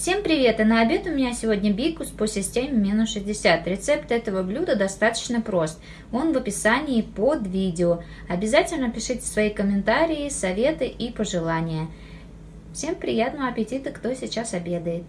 Всем привет! И на обед у меня сегодня бикус по системе минус 60. Рецепт этого блюда достаточно прост. Он в описании под видео. Обязательно пишите свои комментарии, советы и пожелания. Всем приятного аппетита, кто сейчас обедает.